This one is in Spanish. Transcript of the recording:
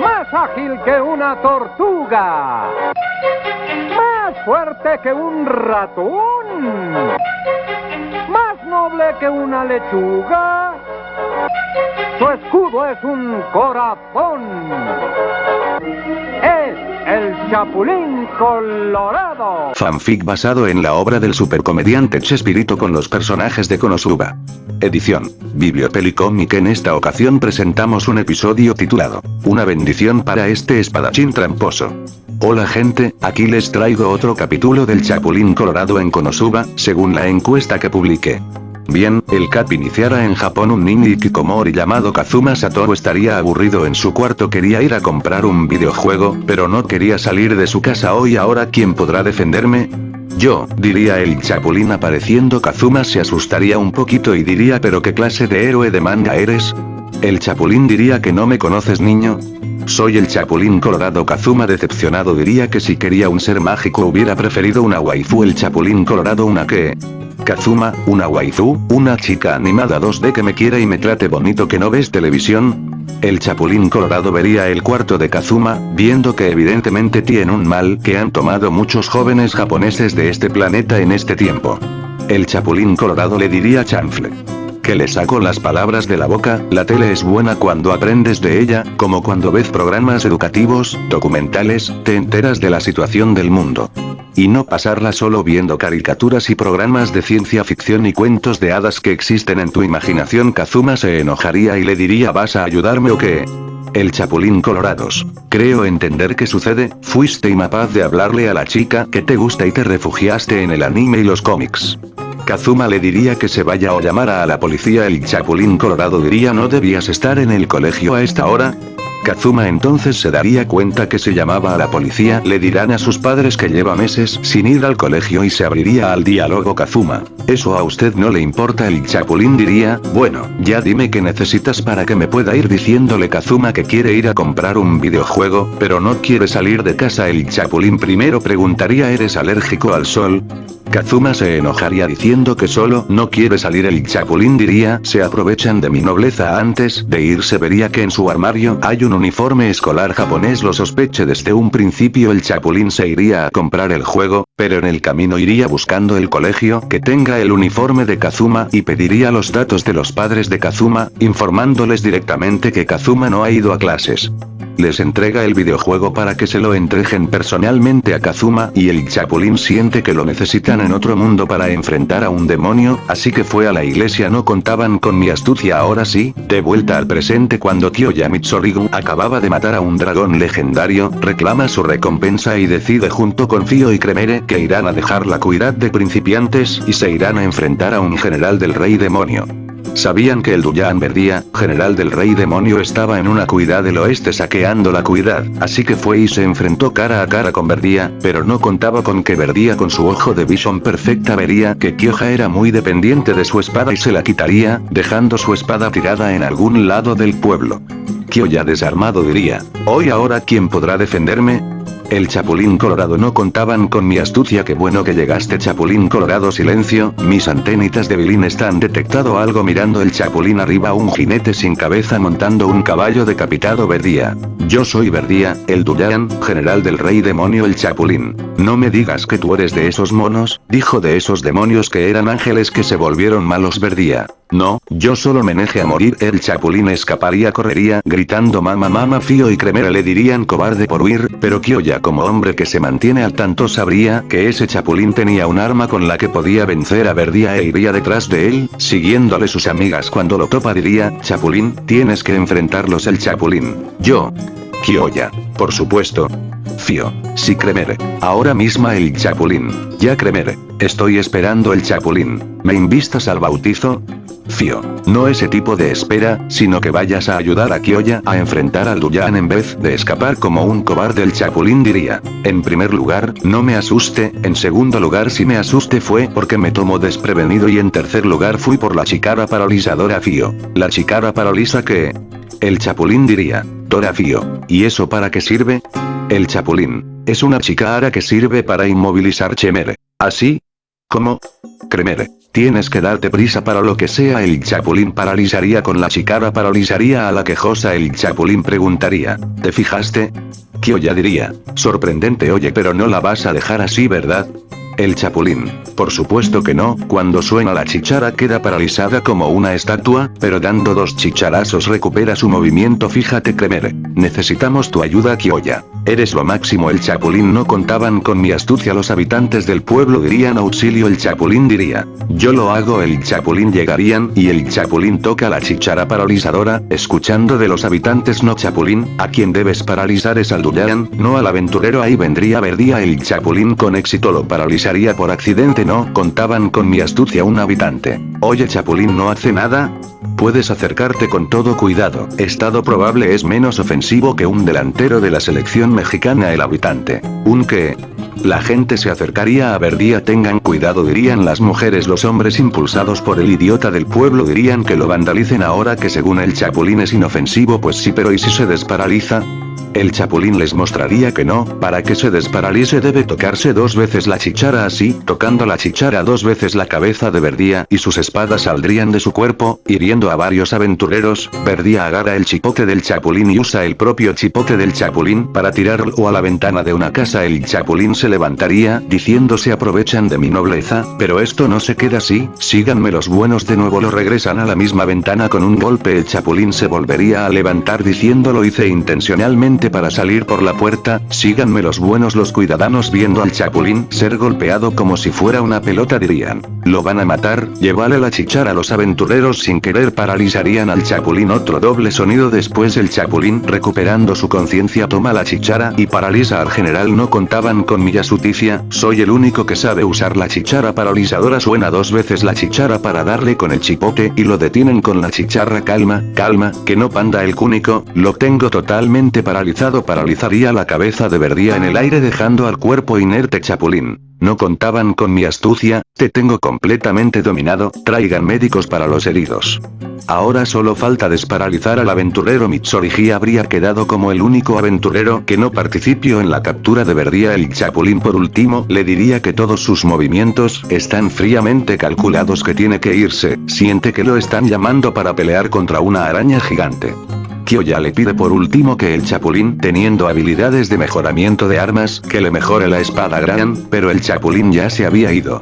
Más ágil que una tortuga. Más fuerte que un ratón. Más noble que una lechuga. Su escudo es un corazón. Es el Chapulín Colorado. Fanfic basado en la obra del supercomediante Chespirito con los personajes de Konosuba. Edición. Bibliopelicomic en esta ocasión presentamos un episodio titulado Una bendición para este espadachín tramposo. Hola gente, aquí les traigo otro capítulo del Chapulín Colorado en Konosuba, según la encuesta que publiqué. Bien, el Cap iniciara en Japón un niño Kikomori llamado Kazuma Satoru estaría aburrido en su cuarto quería ir a comprar un videojuego, pero no quería salir de su casa. Hoy ahora ¿quién podrá defenderme? Yo, diría el chapulín apareciendo. Kazuma se asustaría un poquito y diría pero qué clase de héroe de manga eres? El chapulín diría que no me conoces niño, soy el Chapulín Colorado. Kazuma decepcionado diría que si quería un ser mágico hubiera preferido una waifu. El Chapulín Colorado una que... Kazuma, una waifu, una chica animada 2D que me quiera y me trate bonito que no ves televisión. El Chapulín Colorado vería el cuarto de Kazuma, viendo que evidentemente tiene un mal que han tomado muchos jóvenes japoneses de este planeta en este tiempo. El Chapulín Colorado le diría chanfle que le saco las palabras de la boca, la tele es buena cuando aprendes de ella, como cuando ves programas educativos, documentales, te enteras de la situación del mundo. Y no pasarla solo viendo caricaturas y programas de ciencia ficción y cuentos de hadas que existen en tu imaginación Kazuma se enojaría y le diría ¿vas a ayudarme o qué? El Chapulín Colorados. Creo entender qué sucede, fuiste incapaz de hablarle a la chica que te gusta y te refugiaste en el anime y los cómics. Kazuma le diría que se vaya o llamara a la policía. El Chapulín Colorado diría no debías estar en el colegio a esta hora, Kazuma entonces se daría cuenta que se llamaba a la policía, le dirán a sus padres que lleva meses sin ir al colegio y se abriría al diálogo Kazuma. Eso a usted no le importa el chapulín diría, bueno, ya dime qué necesitas para que me pueda ir diciéndole Kazuma que quiere ir a comprar un videojuego, pero no quiere salir de casa el chapulín primero preguntaría ¿eres alérgico al sol? Kazuma se enojaría diciendo que solo no quiere salir el chapulín diría, se aprovechan de mi nobleza antes de irse vería que en su armario hay un uniforme escolar japonés lo sospeche desde un principio el chapulín se iría a comprar el juego, pero en el camino iría buscando el colegio que tenga el uniforme de Kazuma y pediría los datos de los padres de Kazuma, informándoles directamente que Kazuma no ha ido a clases les entrega el videojuego para que se lo entreguen personalmente a Kazuma y el Chapulín siente que lo necesitan en otro mundo para enfrentar a un demonio, así que fue a la iglesia no contaban con mi astucia ahora sí, de vuelta al presente cuando Kyoya Mitsorigu acababa de matar a un dragón legendario, reclama su recompensa y decide junto con Fio y Cremere que irán a dejar la cuidad de principiantes y se irán a enfrentar a un general del rey demonio. Sabían que el Duyan Verdía, general del rey demonio estaba en una cuidad del oeste saqueando la cuidad, así que fue y se enfrentó cara a cara con Verdía, pero no contaba con que Verdía con su ojo de visión perfecta vería que Kyoja era muy dependiente de su espada y se la quitaría, dejando su espada tirada en algún lado del pueblo. Kyoya desarmado diría, ¿hoy ahora quién podrá defenderme? El Chapulín Colorado no contaban con mi astucia qué bueno que llegaste Chapulín Colorado silencio, mis antenitas de Bilín están detectado algo mirando el Chapulín arriba un jinete sin cabeza montando un caballo decapitado Verdía. Yo soy Verdía, el Duyan, general del rey demonio el Chapulín. No me digas que tú eres de esos monos, dijo de esos demonios que eran ángeles que se volvieron malos Verdía. No, yo solo me a morir el chapulín escaparía correría gritando mama mama Fío y Cremera le dirían cobarde por huir, pero Kyoya como hombre que se mantiene al tanto sabría que ese chapulín tenía un arma con la que podía vencer a Verdía e iría detrás de él, siguiéndole sus amigas cuando lo topa diría, chapulín, tienes que enfrentarlos el chapulín. Yo. Kyoya. Por supuesto. Fío. Sí Cremere. Ahora misma el chapulín. Ya Cremere. Estoy esperando el chapulín. ¿Me invistas al bautizo? Fío. No ese tipo de espera, sino que vayas a ayudar a Kyoya a enfrentar al Duyan en vez de escapar como un cobarde el Chapulín diría. En primer lugar, no me asuste, en segundo lugar si me asuste fue porque me tomo desprevenido y en tercer lugar fui por la chicara paralizadora Fío. La chicara paraliza que... El Chapulín diría. Dora Fío. ¿Y eso para qué sirve? El Chapulín. Es una chicara que sirve para inmovilizar Chemere. ¿Así? ¿Cómo? Cremere. Tienes que darte prisa para lo que sea el chapulín paralizaría con la chicara paralizaría a la quejosa el chapulín preguntaría, ¿te fijaste? Kyoya diría, sorprendente oye pero no la vas a dejar así verdad? El chapulín. Por supuesto que no, cuando suena la chichara queda paralizada como una estatua, pero dando dos chicharazos recupera su movimiento fíjate Kremer. Necesitamos tu ayuda Kyoya. Eres lo máximo el chapulín no contaban con mi astucia los habitantes del pueblo dirían auxilio el chapulín diría. Yo lo hago el chapulín llegarían y el chapulín toca la chichara paralizadora, escuchando de los habitantes no chapulín, a quien debes paralizar es al Duyan, no al aventurero ahí vendría verdía el chapulín con éxito lo paralizaría por accidente no contaban con mi astucia un habitante. Oye chapulín no hace nada, Puedes acercarte con todo cuidado, estado probable es menos ofensivo que un delantero de la selección mexicana el habitante. Un que... La gente se acercaría a Verdía tengan cuidado dirían las mujeres los hombres impulsados por el idiota del pueblo dirían que lo vandalicen ahora que según el chapulín es inofensivo pues sí pero ¿y si se desparaliza? El chapulín les mostraría que no, para que se desparalice debe tocarse dos veces la chichara así, tocando la chichara dos veces la cabeza de Verdía y sus espadas saldrían de su cuerpo, hiriendo a varios aventureros, Verdía agarra el chipote del chapulín y usa el propio chipote del chapulín para tirarlo a la ventana de una casa. El chapulín se levantaría, diciendo se aprovechan de mi nobleza, pero esto no se queda así, síganme los buenos de nuevo lo regresan a la misma ventana con un golpe. El chapulín se volvería a levantar diciendo lo hice intencionalmente para salir por la puerta, síganme los buenos los cuidadanos viendo al chapulín ser golpeado como si fuera una pelota dirían. Lo van a matar, llévale la chichara. A los aventureros sin querer paralizarían al chapulín. Otro doble sonido después el chapulín recuperando su conciencia toma la chichara y paraliza al general. No contaban con mi astucia, soy el único que sabe usar la chichara paralizadora. Suena dos veces la chichara para darle con el chipote y lo detienen con la chicharra calma, calma, que no panda el cúnico, lo tengo totalmente paralizado paralizaría la cabeza de Verdía en el aire dejando al cuerpo inerte Chapulín. No contaban con mi astucia, te tengo completamente dominado, traigan médicos para los heridos. Ahora solo falta desparalizar al aventurero Mitsorigi habría quedado como el único aventurero que no participó en la captura de Verdía el Chapulín por último le diría que todos sus movimientos están fríamente calculados que tiene que irse, siente que lo están llamando para pelear contra una araña gigante. Kyoya le pide por último que el Chapulín, teniendo habilidades de mejoramiento de armas, que le mejore la espada Gran, pero el Chapulín ya se había ido.